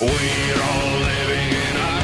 We're all living in America,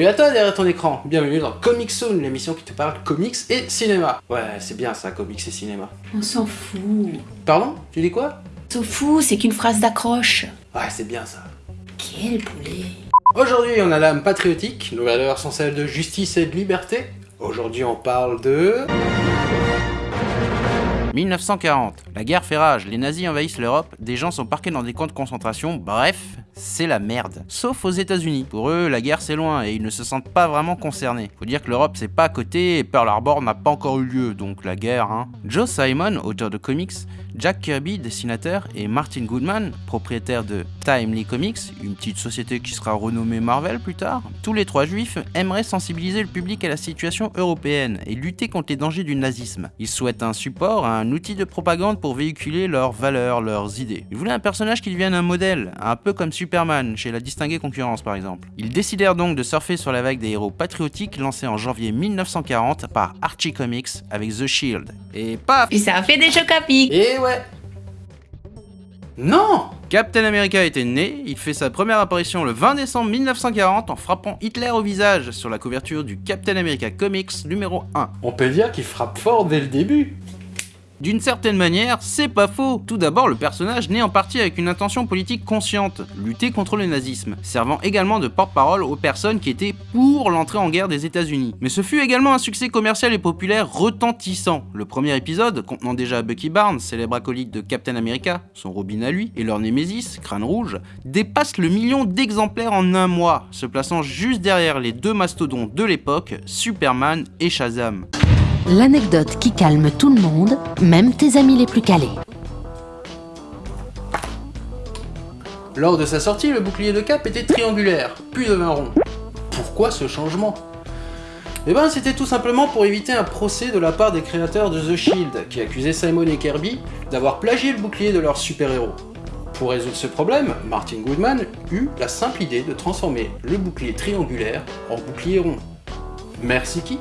Salut à toi derrière ton écran, bienvenue dans Comic Soon, l'émission qui te parle comics et cinéma. Ouais, c'est bien ça, comics et cinéma. On s'en fout. Pardon? Tu dis quoi? On s'en fout, c'est qu'une phrase d'accroche. Ouais, c'est bien ça. Quel poulet. Aujourd'hui, on a l'âme patriotique, nos valeurs sont celles de justice et de liberté. Aujourd'hui, on parle de... 1940. La guerre fait rage, les nazis envahissent l'Europe, des gens sont parqués dans des camps de concentration, bref, c'est la merde. Sauf aux États-Unis. Pour eux, la guerre c'est loin et ils ne se sentent pas vraiment concernés. Faut dire que l'Europe c'est pas à côté et Pearl Harbor n'a pas encore eu lieu, donc la guerre, hein. Joe Simon, auteur de comics, Jack Kirby, dessinateur, et Martin Goodman, propriétaire de Timely Comics, une petite société qui sera renommée Marvel plus tard, tous les trois juifs aimeraient sensibiliser le public à la situation européenne et lutter contre les dangers du nazisme. Ils souhaitent un support, un outil de propagande pour véhiculer leurs valeurs, leurs idées. Ils voulaient un personnage qui devienne un modèle, un peu comme Superman chez la distinguée concurrence par exemple. Ils décidèrent donc de surfer sur la vague des héros patriotiques lancés en janvier 1940 par Archie Comics avec The Shield. Et paf Et ça fait des chocs à pic. Et ouais Non Captain America était né, il fait sa première apparition le 20 décembre 1940 en frappant Hitler au visage sur la couverture du Captain America Comics numéro 1. On peut dire qu'il frappe fort dès le début. D'une certaine manière, c'est pas faux. Tout d'abord, le personnage naît en partie avec une intention politique consciente, lutter contre le nazisme, servant également de porte-parole aux personnes qui étaient pour l'entrée en guerre des États-Unis. Mais ce fut également un succès commercial et populaire retentissant. Le premier épisode, contenant déjà Bucky Barnes, célèbre acolyte de Captain America, son Robin à lui, et leur Némésis, Crâne Rouge, dépasse le million d'exemplaires en un mois, se plaçant juste derrière les deux mastodontes de l'époque, Superman et Shazam. L'anecdote qui calme tout le monde, même tes amis les plus calés. Lors de sa sortie, le bouclier de Cap était triangulaire, puis devint rond. Pourquoi ce changement? Eh ben c'était tout simplement pour éviter un procès de la part des créateurs de The Shield, qui accusaient Simon et Kirby d'avoir plagié le bouclier de leurs super-héros. Pour résoudre ce problème, Martin Goodman eut la simple idée de transformer le bouclier triangulaire en bouclier rond. Merci qui?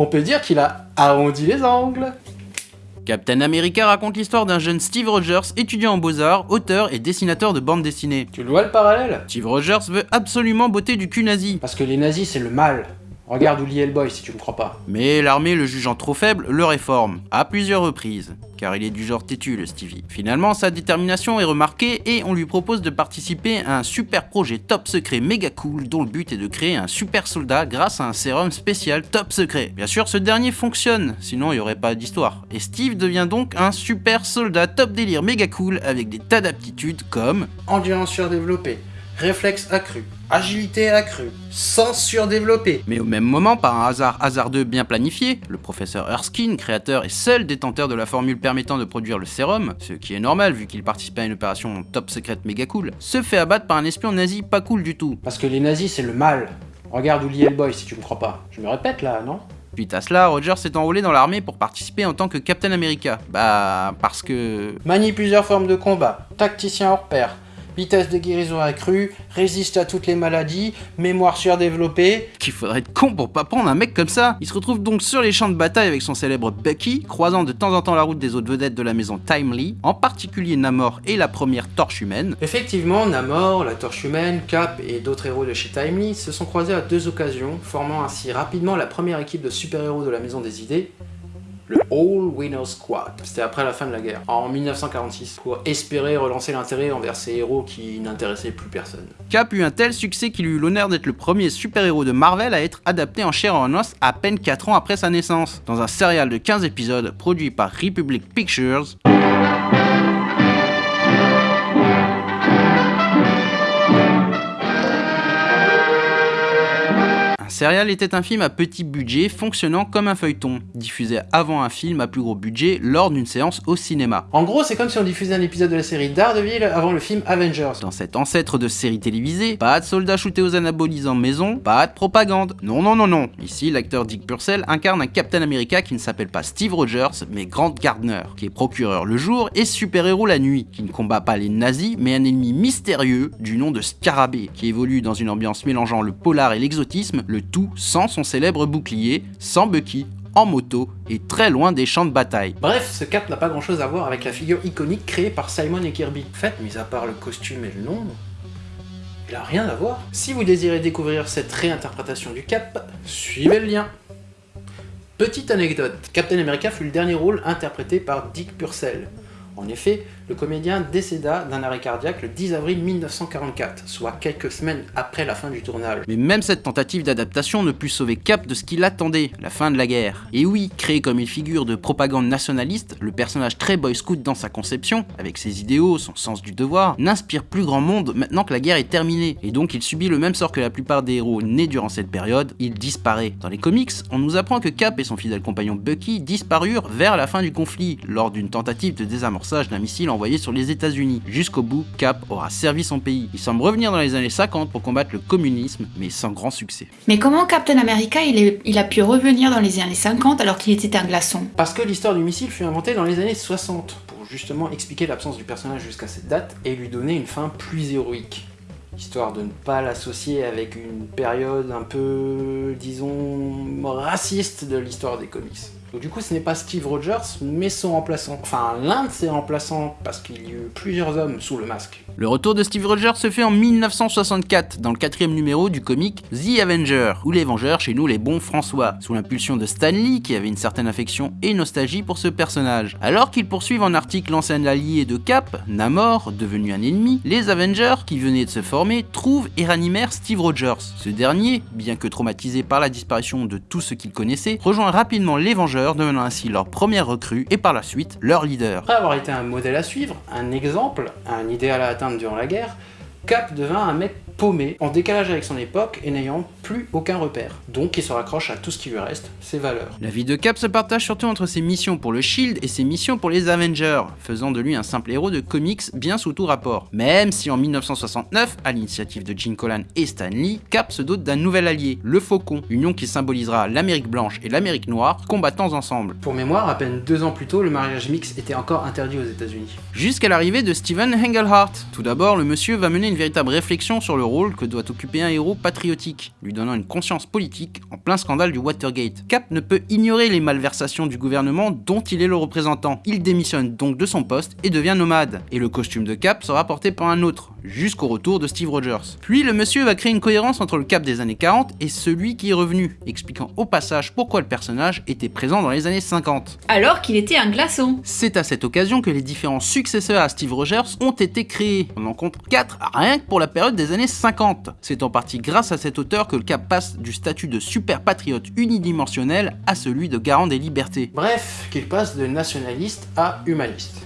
On peut dire qu'il a arrondi les angles Captain America raconte l'histoire d'un jeune Steve Rogers, étudiant en beaux-arts, auteur et dessinateur de bande dessinée. Tu le vois le parallèle? Steve Rogers veut absolument botter du cul nazi. Parce que les nazis c'est le mal. Regarde Uli Hellboy si tu me crois pas. Mais l'armée, le jugeant trop faible, le réforme, à plusieurs reprises. Car il est du genre têtu, le Stevie. Finalement, sa détermination est remarquée et on lui propose de participer à un super projet top secret méga cool dont le but est de créer un super soldat grâce à un sérum spécial top secret. Bien sûr, ce dernier fonctionne, sinon il n'y aurait pas d'histoire. Et Steve devient donc un super soldat top délire méga cool avec des tas d'aptitudes comme Endurance surdéveloppée, réflexe accru, agilité accrue, sens surdéveloppé. Mais au même moment, par un hasard hasardeux bien planifié, le professeur Erskine, créateur et seul détenteur de la formule permettant de produire le sérum, ce qui est normal vu qu'il participe à une opération top secrète méga cool, se fait abattre par un espion nazi pas cool du tout. Parce que les nazis c'est le mal. Regarde Uli Hellboy si tu me crois pas. Je me répète là, non? Suite à cela, Roger s'est enrôlé dans l'armée pour participer en tant que Captain America. Bah, parce que... Manie plusieurs formes de combat, tacticien hors pair, vitesse de guérison accrue, résiste à toutes les maladies, mémoire surdéveloppée. qu'il faudrait être con pour pas prendre un mec comme ça. Il se retrouve donc sur les champs de bataille avec son célèbre Bucky, croisant de temps en temps la route des autres vedettes de la maison Timely, en particulier Namor et la première torche humaine. Effectivement, Namor, la Torche Humaine, Cap et d'autres héros de chez Timely se sont croisés à deux occasions, formant ainsi rapidement la première équipe de super-héros de la Maison des Idées, le All Winner Squad. C'était après la fin de la guerre, en 1946, pour espérer relancer l'intérêt envers ces héros qui n'intéressaient plus personne. Cap eut un tel succès qu'il eut l'honneur d'être le premier super-héros de Marvel à être adapté en chair en os à peine 4 ans après sa naissance, dans un serial de 15 épisodes produit par Republic Pictures. Serial était un film à petit budget fonctionnant comme un feuilleton, diffusé avant un film à plus gros budget lors d'une séance au cinéma. En gros, c'est comme si on diffusait un épisode de la série Daredevil avant le film Avengers. Dans cet ancêtre de série télévisée, pas de soldats shootés aux anabolisants maison, pas de propagande. Non, non, non, non. Ici, l'acteur Dick Purcell incarne un Captain America qui ne s'appelle pas Steve Rogers, mais Grant Gardner, qui est procureur le jour et super-héros la nuit, qui ne combat pas les nazis, mais un ennemi mystérieux du nom de Scarabée, qui évolue dans une ambiance mélangeant le polar et l'exotisme, le tout sans son célèbre bouclier, sans Bucky, en moto et très loin des champs de bataille. Bref, ce cap n'a pas grand chose à voir avec la figure iconique créée par Simon et Kirby. En fait, mis à part le costume et le nom, il a rien à voir. Si vous désirez découvrir cette réinterprétation du cap, suivez le lien. Petite anecdote, Captain America fut le dernier rôle interprété par Dick Purcell. En effet, le comédien décéda d'un arrêt cardiaque le 10 avril 1944, soit quelques semaines après la fin du tournage. Mais même cette tentative d'adaptation ne put sauver Cap de ce qu'il attendait, la fin de la guerre. Et oui, créé comme une figure de propagande nationaliste, le personnage très boy scout dans sa conception, avec ses idéaux, son sens du devoir, n'inspire plus grand monde maintenant que la guerre est terminée. Et donc il subit le même sort que la plupart des héros nés durant cette période, il disparaît. Dans les comics, on nous apprend que Cap et son fidèle compagnon Bucky disparurent vers la fin du conflit, lors d'une tentative de désamorçage d'un missile envoyé sur les États-Unis. Jusqu'au bout, Cap aura servi son pays. Il semble revenir dans les années 50 pour combattre le communisme, mais sans grand succès. Mais comment Captain America il, est- il a pu revenir dans les années 50 alors qu'il était un glaçon? Parce que l'histoire du missile fut inventée dans les années 60, pour justement expliquer l'absence du personnage jusqu'à cette date et lui donner une fin plus héroïque. Histoire de ne pas l'associer avec une période un peu, disons, raciste de l'histoire des comics. Donc du coup, ce n'est pas Steve Rogers, mais son remplaçant. Enfin, l'un de ses remplaçants, parce qu'il y eut plusieurs hommes sous le masque. Le retour de Steve Rogers se fait en 1964, dans le quatrième numéro du comic The Avenger, ou les Vengeurs chez nous les bons François, sous l'impulsion de Stan Lee qui avait une certaine affection et nostalgie pour ce personnage. Alors qu'ils poursuivent en article l'ancien allié de Cap, Namor, devenu un ennemi, les Avengers, qui venaient de se former, trouvent et ranimèrent Steve Rogers. Ce dernier, bien que traumatisé par la disparition de tout ce qu'il connaissait, rejoint rapidement les Vengeurs, devenant ainsi leur première recrue et par la suite leur leader. Après avoir été un modèle à suivre, un exemple, un idéal à atteindre durant la guerre, Cap devint un mec paumé, en décalage avec son époque et n'ayant plus aucun repère. Donc il se raccroche à tout ce qui lui reste, ses valeurs. La vie de Cap se partage surtout entre ses missions pour le Shield et ses missions pour les Avengers, faisant de lui un simple héros de comics bien sous tout rapport. Même si en 1969, à l'initiative de Gene Colan et Stan Lee, Cap se dote d'un nouvel allié, le Faucon, union qui symbolisera l'Amérique blanche et l'Amérique noire, combattant ensemble. Pour mémoire, à peine deux ans plus tôt, le mariage mixte était encore interdit aux États-Unis. Jusqu'à l'arrivée de Steven Engelhart. Tout d'abord, le monsieur va mener une véritable réflexion sur le rôle que doit occuper un héros patriotique, lui donnant une conscience politique en plein scandale du Watergate. Cap ne peut ignorer les malversations du gouvernement dont il est le représentant. Il démissionne donc de son poste et devient nomade. Et le costume de Cap sera porté par un autre, jusqu'au retour de Steve Rogers. Puis le monsieur va créer une cohérence entre le Cap des années 40 et celui qui est revenu, expliquant au passage pourquoi le personnage était présent dans les années 50. Alors qu'il était un glaçon C'est à cette occasion que les différents successeurs à Steve Rogers ont été créés. On en compte 4 rien que pour la période des années 50. C'est en partie grâce à cet auteur que le Cap passe du statut de super patriote unidimensionnel à celui de garant des libertés. Bref, qu'il passe de nationaliste à humaniste.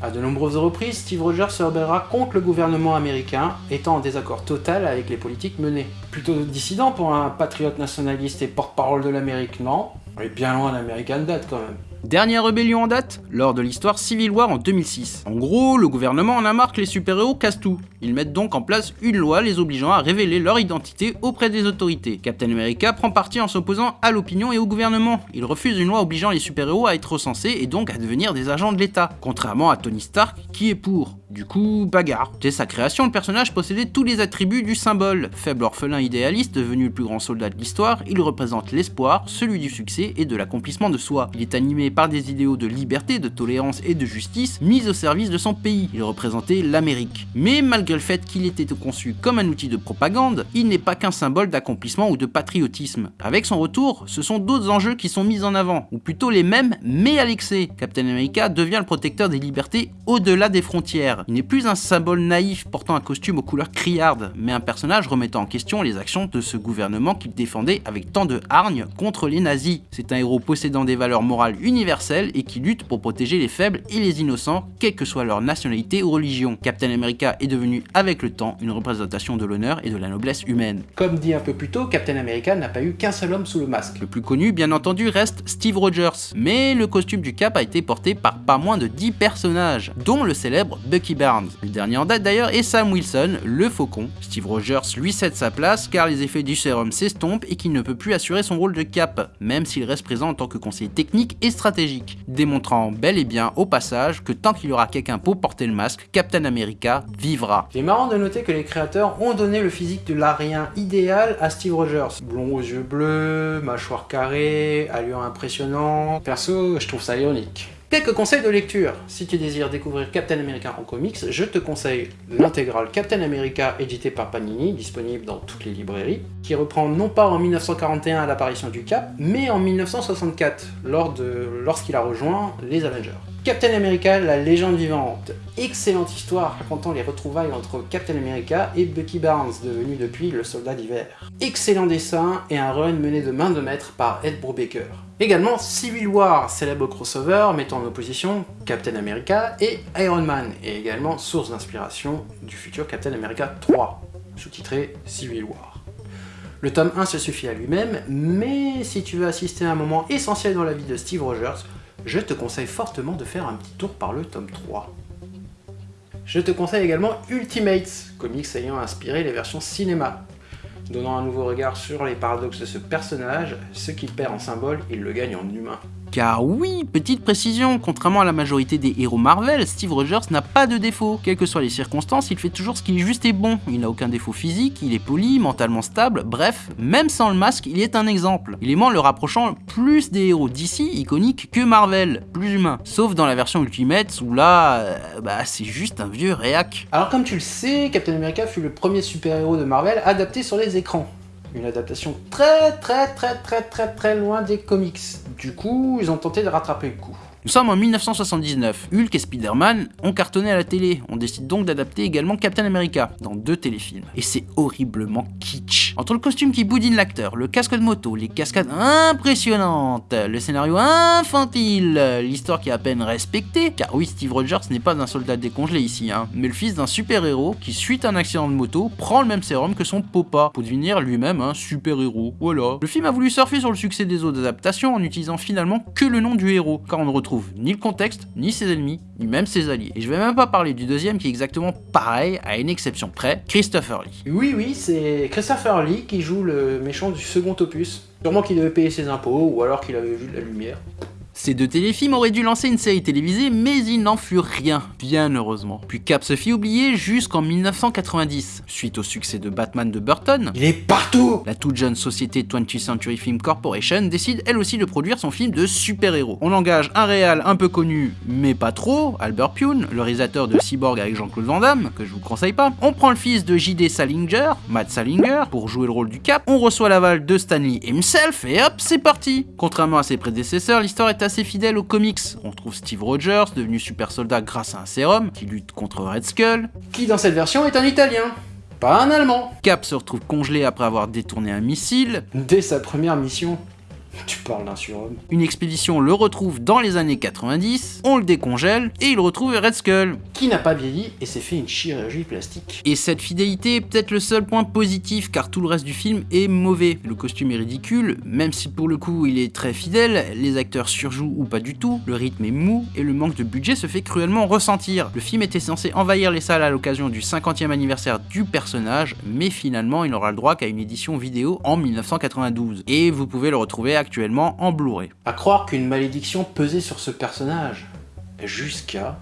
À de nombreuses reprises, Steve Rogers se rebellera contre le gouvernement américain, étant en désaccord total avec les politiques menées. Plutôt dissident pour un patriote nationaliste et porte-parole de l'Amérique, non On est bien loin d'American Dad quand même. Dernière rébellion en date, lors de l'histoire Civil War en 2006. En gros, le gouvernement en a marre que les super-héros cassent tout. Ils mettent donc en place une loi les obligeant à révéler leur identité auprès des autorités. Captain America prend parti en s'opposant à l'opinion et au gouvernement. Il refuse une loi obligeant les super-héros à être recensés et donc à devenir des agents de l'État, contrairement à Tony Stark qui est pour. Du coup, bagarre. Dès sa création, le personnage possédait tous les attributs du symbole. Faible orphelin idéaliste, devenu le plus grand soldat de l'histoire, il représente l'espoir, celui du succès et de l'accomplissement de soi. Il est animé par des idéaux de liberté, de tolérance et de justice mis au service de son pays. Il représentait l'Amérique. Mais malgré le fait qu'il était conçu comme un outil de propagande, il n'est pas qu'un symbole d'accomplissement ou de patriotisme. Avec son retour, ce sont d'autres enjeux qui sont mis en avant, ou plutôt les mêmes, mais à l'excès. Captain America devient le protecteur des libertés au-delà des frontières. Guerre. Il n'est plus un symbole naïf portant un costume aux couleurs criardes, mais un personnage remettant en question les actions de ce gouvernement qu'il défendait avec tant de hargne contre les nazis. C'est un héros possédant des valeurs morales universelles et qui lutte pour protéger les faibles et les innocents, quelle que soit leur nationalité ou religion. Captain America est devenu avec le temps une représentation de l'honneur et de la noblesse humaine. Comme dit un peu plus tôt, Captain America n'a pas eu qu'un seul homme sous le masque. Le plus connu, bien entendu, reste Steve Rogers, mais le costume du Cap a été porté par pas moins de 10 personnages, dont le célèbre Bucky Le dernier en date d'ailleurs est Sam Wilson, le faucon. Steve Rogers lui cède sa place car les effets du sérum s'estompent et qu'il ne peut plus assurer son rôle de Cap, même s'il reste présent en tant que conseiller technique et stratégique, démontrant bel et bien au passage que tant qu'il y aura quelqu'un pour porter le masque, Captain America vivra. Il est marrant de noter que les créateurs ont donné le physique de l'arien idéal à Steve Rogers. Blond aux yeux bleus, mâchoire carrée, allure impressionnante. Perso, je trouve ça ironique. Quelques conseils de lecture. Si tu désires découvrir Captain America en comics, je te conseille l'intégrale Captain America édité par Panini, disponible dans toutes les librairies, qui reprend non pas en 1941 à l'apparition du Cap, mais en 1964, lors de- lorsqu'il a rejoint les Avengers. Captain America, la légende vivante. Excellente histoire racontant les retrouvailles entre Captain America et Bucky Barnes, devenu depuis le soldat d'hiver. Excellent dessin et un run mené de main de maître par Ed Brubaker. Également Civil War, célèbre crossover mettant en opposition Captain America et Iron Man, et également source d'inspiration du futur Captain America 3, sous-titré Civil War. Le tome 1 se suffit à lui-même, mais si tu veux assister à un moment essentiel dans la vie de Steve Rogers, je te conseille fortement de faire un petit tour par le tome 3. Je te conseille également Ultimates, comics ayant inspiré les versions cinéma. Donnant un nouveau regard sur les paradoxes de ce personnage, ce qu'il perd en symbole, il le gagne en humain. Car oui, petite précision, contrairement à la majorité des héros Marvel, Steve Rogers n'a pas de défaut. Quelles que soient les circonstances, il fait toujours ce qui est juste et bon. Il n'a aucun défaut physique, il est poli, mentalement stable, bref, même sans le masque, il est un exemple. Élément le rapprochant plus des héros d'ici iconiques que Marvel, plus humains. Sauf dans la version Ultimate où là, euh, bah c'est juste un vieux réac. Alors comme tu le sais, Captain America fut le premier super-héros de Marvel adapté sur les écrans. Une adaptation très très très très très très loin des comics. Du coup, ils ont tenté de rattraper le coup. Nous sommes en 1979. Hulk et Spider-Man ont cartonné à la télé. On décide donc d'adapter également Captain America dans deux téléfilms. Et c'est horriblement kitsch. Entre le costume qui boudine l'acteur, le casque de moto, les cascades impressionnantes, le scénario infantile, l'histoire qui est à peine respectée, car oui, Steve Rogers n'est pas un soldat décongelé ici, hein, mais le fils d'un super-héros qui, suite à un accident de moto, prend le même sérum que son papa pour devenir lui-même un super-héros. Voilà. Le film a voulu surfer sur le succès des autres adaptations en utilisant finalement que le nom du héros, car on ne retrouve ni le contexte, ni ses ennemis, ni même ses alliés. Et je vais même pas parler du deuxième qui est exactement pareil, à une exception près, Christopher Lee. Oui, oui, c'est Christopher Lee qui joue le méchant du second opus. Sûrement qu'il devait payer ses impôts, ou alors qu'il avait vu de la lumière. Ces deux téléfilms auraient dû lancer une série télévisée, mais il n'en fut rien, bien heureusement. Puis Cap se fit oublier jusqu'en 1990. Suite au succès de Batman de Burton, Il est partout la toute jeune société 20th Century Film Corporation décide elle aussi de produire son film de super-héros. On engage un réal un peu connu, mais pas trop, Albert Pune, le réalisateur de Cyborg avec Jean-Claude Van Damme, que je vous conseille pas. On prend le fils de J.D. Salinger, Matt Salinger, pour jouer le rôle du Cap. On reçoit l'aval de Stanley himself, et hop, c'est parti Contrairement à ses prédécesseurs, l'histoire est assez fidèle aux comics. On trouve Steve Rogers, devenu super soldat grâce à un sérum, qui lutte contre Red Skull. Qui dans cette version est un Italien, pas un Allemand. Cap se retrouve congelé après avoir détourné un missile. Dès sa première mission. Tu parles d'un surhomme. Une expédition le retrouve dans les années 90, on le décongèle et il retrouve Red Skull. Qui n'a pas vieilli et s'est fait une chirurgie plastique? Et cette fidélité est peut-être le seul point positif car tout le reste du film est mauvais. Le costume est ridicule, même si pour le coup il est très fidèle, les acteurs surjouent ou pas du tout, le rythme est mou et le manque de budget se fait cruellement ressentir. Le film était censé envahir les salles à l'occasion du 50e anniversaire du personnage, mais finalement il n'aura le droit qu'à une édition vidéo en 1992. Et vous pouvez le retrouver actuellement en Blu-ray. À croire qu'une malédiction pesait sur ce personnage. Jusqu'à...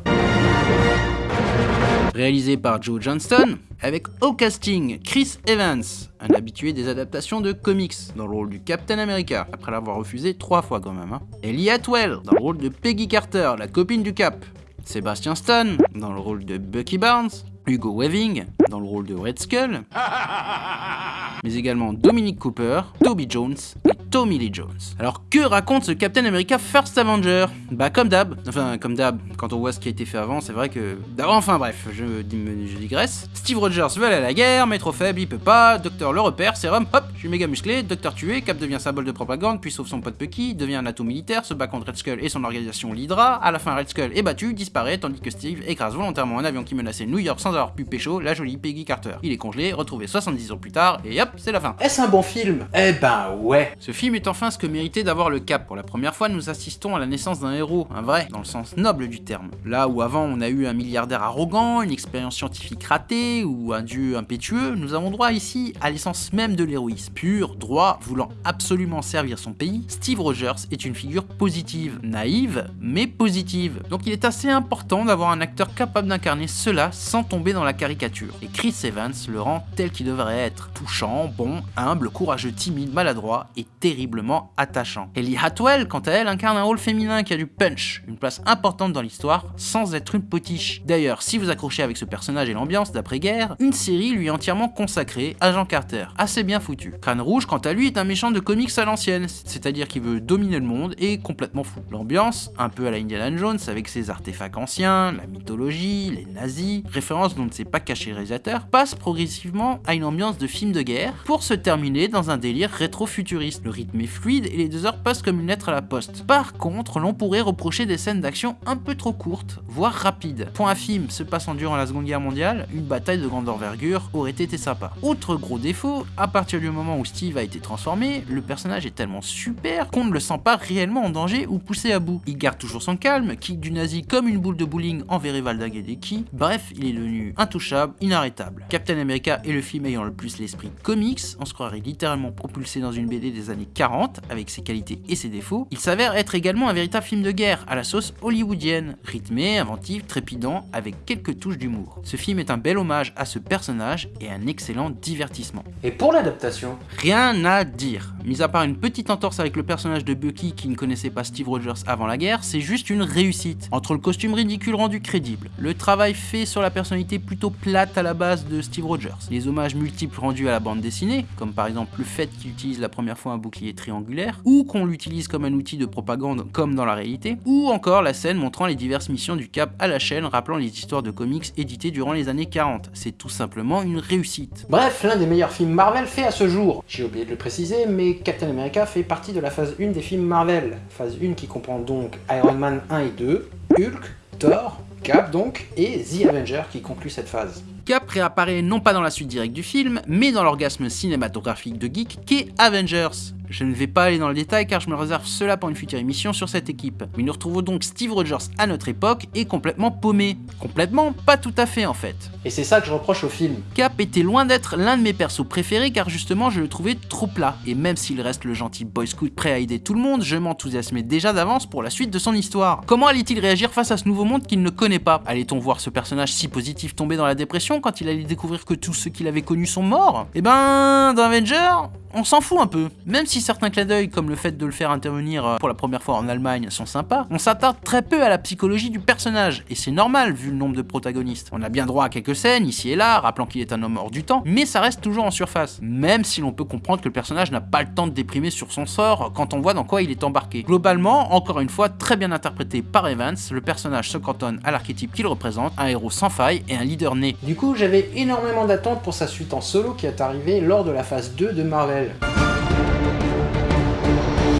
Réalisé par Joe Johnston, avec au casting Chris Evans, un habitué des adaptations de comics, dans le rôle du Captain America, après l'avoir refusé trois fois quand même. Hein. Ellie Atwell, dans le rôle de Peggy Carter, la copine du Cap. Sébastien Stan, dans le rôle de Bucky Barnes. Hugo Weaving, dans le rôle de Red Skull. Mais également Dominic Cooper, Toby Jones et Tommy Lee Jones. Alors que raconte ce Captain America First Avenger? Bah comme d'hab, enfin comme d'hab, quand on voit ce qui a été fait avant, c'est vrai que... Enfin bref, je, je digresse. Steve Rogers veut aller à la guerre, mais trop faible, il peut pas, Docteur le repère, sérum, hop, je suis méga musclé, Docteur tué, Cap devient symbole de propagande, puis sauve son pote Pucky, devient un atout militaire, se bat contre Red Skull et son organisation l'Hydra, à la fin Red Skull est battu, disparaît, tandis que Steve écrase volontairement un avion qui menaçait New York sans avoir pu pécho la jolie Peggy Carter. Il est congelé, retrouvé 70 ans plus tard, et hop, c'est la fin. Est-ce un bon film? Eh ben ouais Ce film est enfin ce que méritait d'avoir le cap. Pour la première fois, nous assistons à la naissance d'un héros, un vrai, dans le sens noble du terme. Là où avant on a eu un milliardaire arrogant, une expérience scientifique ratée ou un dieu impétueux, nous avons droit ici à l'essence même de l'héroïsme. Pur, droit, voulant absolument servir son pays, Steve Rogers est une figure positive, naïve, mais positive. Donc il est assez important d'avoir un acteur capable d'incarner cela sans tomber dans la caricature. Et Chris Evans le rend tel qu'il devrait être, touchant, bon, humble, courageux, timide, maladroit et terriblement attachant. Ellie Hatwell, quant à elle, incarne un rôle féminin qui a du punch, une place importante dans l'histoire, sans être une potiche. D'ailleurs, si vous accrochez avec ce personnage et l'ambiance d'après-guerre, une série lui est entièrement consacrée, Agent Carter, assez bien foutu. Crâne Rouge, quant à lui, est un méchant de comics à l'ancienne, c'est-à-dire qu'il veut dominer le monde et complètement fou. L'ambiance, un peu à la Indiana Jones avec ses artefacts anciens, la mythologie, les nazis, référence dont ne s'est pas caché le réalisateur, passe progressivement à une ambiance de film de guerre pour se terminer dans un délire rétro-futuriste. Rythme est fluide et les deux heures passent comme une lettre à la poste. Par contre, l'on pourrait reprocher des scènes d'action un peu trop courtes, voire rapides. Point à film se passant durant la Seconde Guerre mondiale, une bataille de grande envergure aurait été sympa. Autre gros défaut, à partir du moment où Steve a été transformé, le personnage est tellement super qu'on ne le sent pas réellement en danger ou poussé à bout. Il garde toujours son calme, kick du nazi comme une boule de bowling envers Valdag et Deki, bref, il est devenu intouchable, inarrêtable. Captain America est le film ayant le plus l'esprit comics, on se croirait littéralement propulsé dans une BD des années 40, avec ses qualités et ses défauts. Il s'avère être également un véritable film de guerre, à la sauce hollywoodienne, rythmé, inventif, trépidant, avec quelques touches d'humour. Ce film est un bel hommage à ce personnage et un excellent divertissement. Et pour l'adaptation? Rien à dire. Mis à part une petite entorse avec le personnage de Bucky qui ne connaissait pas Steve Rogers avant la guerre, c'est juste une réussite. Entre le costume ridicule rendu crédible, le travail fait sur la personnalité plutôt plate à la base de Steve Rogers, les hommages multiples rendus à la bande dessinée, comme par exemple le fait qu'il utilise la première fois un bouclier triangulaire, ou qu'on l'utilise comme un outil de propagande comme dans la réalité, ou encore la scène montrant les diverses missions du Cap à la chaîne rappelant les histoires de comics éditées durant les années 40. C'est tout simplement une réussite. Bref, l'un des meilleurs films Marvel fait à ce jour. J'ai oublié de le préciser, mais Captain America fait partie de la phase 1 des films Marvel. Phase 1 qui comprend donc Iron Man 1 et 2, Hulk, Thor, Cap donc, et The Avenger qui conclut cette phase. Cap réapparaît non pas dans la suite directe du film, mais dans l'orgasme cinématographique de geek qu'est Avengers. Je ne vais pas aller dans le détail car je me réserve cela pour une future émission sur cette équipe. Mais nous retrouvons donc Steve Rogers à notre époque et complètement paumé. Complètement Pas tout à fait en fait. Et c'est ça que je reproche au film. Cap était loin d'être l'un de mes persos préférés car justement je le trouvais trop plat. Et même s'il reste le gentil boy scout prêt à aider tout le monde, je m'enthousiasmais déjà d'avance pour la suite de son histoire. Comment allait-il réagir face à ce nouveau monde qu'il ne connaît pas? Allait-on voir ce personnage si positif tomber dans la dépression? Quand il allait découvrir que tous ceux qu'il avait connus sont morts. Eh ben, dans on s'en fout un peu. Même si certains clins d'œil, comme le fait de le faire intervenir euh, pour la première fois en Allemagne, sont sympas, on s'attarde très peu à la psychologie du personnage, et c'est normal vu le nombre de protagonistes. On a bien droit à quelques scènes, ici et là, rappelant qu'il est un homme hors du temps, mais ça reste toujours en surface. Même si l'on peut comprendre que le personnage n'a pas le temps de déprimer sur son sort quand on voit dans quoi il est embarqué. Globalement, encore une fois, très bien interprété par Evans, le personnage se cantonne à l'archétype qu'il représente, un héros sans faille et un leader né. Du coup, j'avais énormément d'attentes pour sa suite en solo qui est arrivée lors de la phase 2 de Marvel.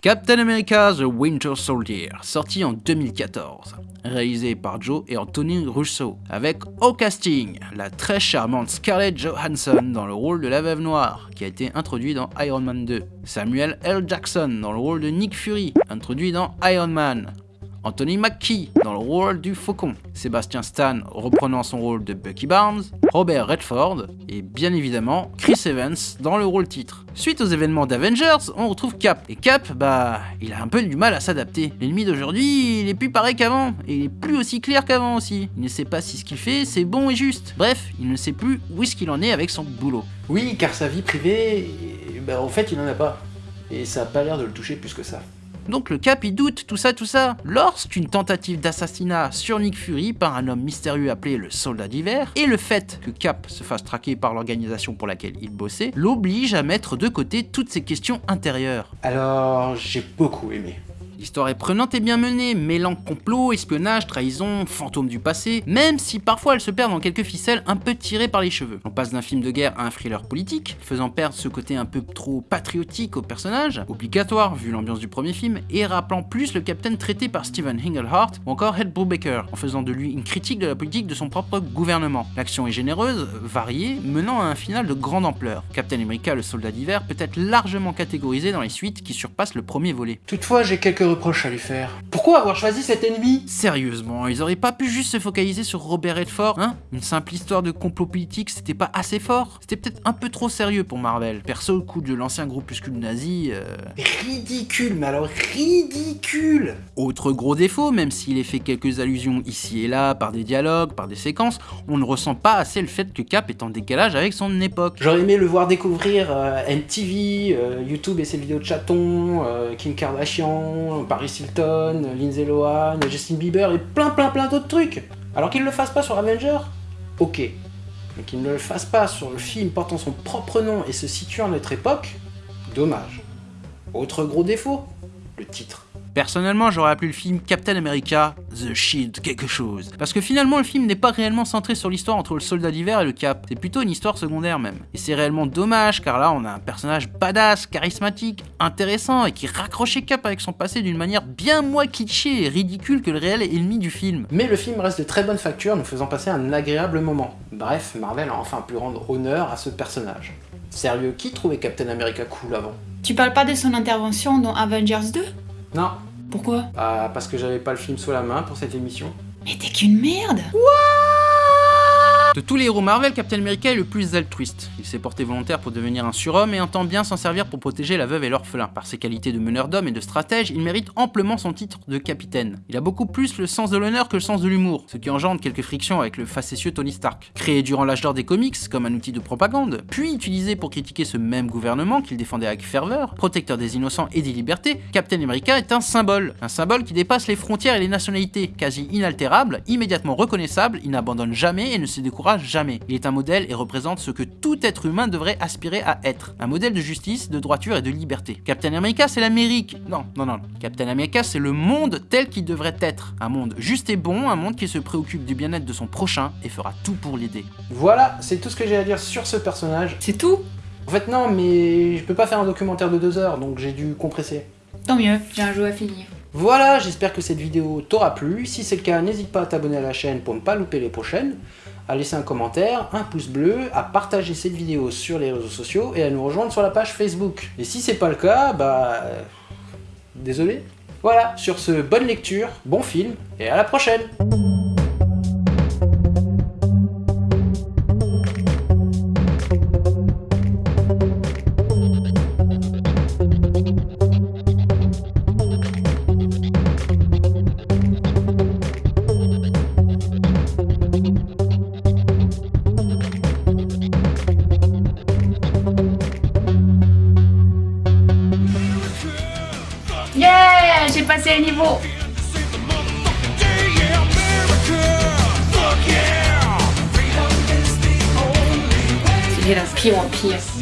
Captain America The Winter Soldier, sorti en 2014, réalisé par Joe et Anthony Russo, avec au casting la très charmante Scarlett Johansson dans le rôle de la Veuve Noire, qui a été introduit dans Iron Man 2, Samuel L. Jackson dans le rôle de Nick Fury, introduit dans Iron Man, Anthony Mackie dans le rôle du Faucon, Sébastien Stan reprenant son rôle de Bucky Barnes, Robert Redford et bien évidemment Chris Evans dans le rôle titre. Suite aux événements d'Avengers, on retrouve Cap. Et Cap, bah, il a un peu du mal à s'adapter. L'ennemi d'aujourd'hui, il est plus pareil qu'avant, et il est plus aussi clair qu'avant aussi. Il ne sait pas si ce qu'il fait, c'est bon et juste. Bref, il ne sait plus où est-ce qu'il en est avec son boulot. Oui, car sa vie privée, bah, en fait, il en a pas. Et ça a pas l'air de le toucher plus que ça. Donc le Cap il doute, tout ça, tout ça. Lorsqu'une tentative d'assassinat sur Nick Fury par un homme mystérieux appelé le Soldat d'hiver, et le fait que Cap se fasse traquer par l'organisation pour laquelle il bossait, l'oblige à mettre de côté toutes ces questions intérieures. Alors, j'ai beaucoup aimé. L'histoire est prenante et bien menée, mêlant complot, espionnage, trahison, fantômes du passé, même si parfois elle se perd dans quelques ficelles un peu tirées par les cheveux. On passe d'un film de guerre à un thriller politique, faisant perdre ce côté un peu trop patriotique au personnage, obligatoire vu l'ambiance du premier film, et rappelant plus le capitaine traité par Stephen Englehart ou encore Ed Brubaker, en faisant de lui une critique de la politique de son propre gouvernement. L'action est généreuse, variée, menant à un final de grande ampleur. Captain America, le soldat d'hiver, peut être largement catégorisé dans les suites qui surpassent le premier volet. Toutefois, j'ai quelques reproches à lui faire. Pourquoi avoir choisi cet ennemi? Sérieusement, ils auraient pas pu juste se focaliser sur Robert Redford, hein? Une simple histoire de complot politique, c'était pas assez fort? C'était peut-être un peu trop sérieux pour Marvel. Perso, le coup de l'ancien groupuscule nazi... euh, Ridicule, mais alors ridicule Autre gros défaut, même s'il est fait quelques allusions ici et là, par des dialogues, par des séquences, on ne ressent pas assez le fait que Cap est en décalage avec son époque. J'aurais aimé le voir découvrir euh, MTV, euh, YouTube et ses vidéos de chatons, euh, Kim Kardashian, Paris Hilton, Lindsay Lohan, Justin Bieber et plein plein plein d'autres trucs. Alors qu'il ne le fasse pas sur Avenger, ok. Mais qu'il ne le fasse pas sur le film portant son propre nom et se situant à notre époque, dommage. Autre gros défaut, le titre. Personnellement, j'aurais appelé le film Captain America The Shield quelque chose. Parce que finalement, le film n'est pas réellement centré sur l'histoire entre le soldat d'hiver et le Cap. C'est plutôt une histoire secondaire même. Et c'est réellement dommage car là, on a un personnage badass, charismatique, intéressant et qui raccrochait Cap avec son passé d'une manière bien moins kitschée et ridicule que le réel ennemi du film. Mais le film reste de très bonne facture, nous faisant passer un agréable moment. Bref, Marvel a enfin pu rendre honneur à ce personnage. Sérieux, qui trouvait Captain America cool avant? Tu parles pas de son intervention dans Avengers 2 Non, Pourquoi? Ah, parce que j'avais pas le film sous la main pour cette émission. Mais t'es qu'une merde De tous les héros Marvel, Captain America est le plus altruiste. Il s'est porté volontaire pour devenir un surhomme et entend bien s'en servir pour protéger la veuve et l'orphelin. Par ses qualités de meneur d'hommes et de stratège, il mérite amplement son titre de capitaine. Il a beaucoup plus le sens de l'honneur que le sens de l'humour, ce qui engendre quelques frictions avec le facétieux Tony Stark. Créé durant l'âge d'or des comics comme un outil de propagande, puis utilisé pour critiquer ce même gouvernement qu'il défendait avec ferveur, protecteur des innocents et des libertés, Captain America est un symbole. Un symbole qui dépasse les frontières et les nationalités, quasi inaltérable, immédiatement reconnaissable, il n'abandonne jamais et ne se décourage jamais. Il est un modèle et représente ce que tout être humain devrait aspirer à être. Un modèle de justice, de droiture et de liberté. Captain America, c'est l'Amérique. Non, non, non. Captain America, c'est le monde tel qu'il devrait être. Un monde juste et bon, un monde qui se préoccupe du bien-être de son prochain et fera tout pour l'aider. Voilà, c'est tout ce que j'ai à dire sur ce personnage. C'est tout? En fait, non, mais je peux pas faire un documentaire de deux heures, donc j'ai dû compresser. Tant mieux, j'ai un jeu à finir. Voilà, j'espère que cette vidéo t'aura plu. Si c'est le cas, n'hésite pas à t'abonner à la chaîne pour ne pas louper les prochaines, à laisser un commentaire, un pouce bleu, à partager cette vidéo sur les réseaux sociaux et à nous rejoindre sur la page Facebook. Et si c'est pas le cas, bah... euh, Désolé. Voilà, sur ce, bonne lecture, bon film, et à la prochaine anymore. yeah! jeder ist P1.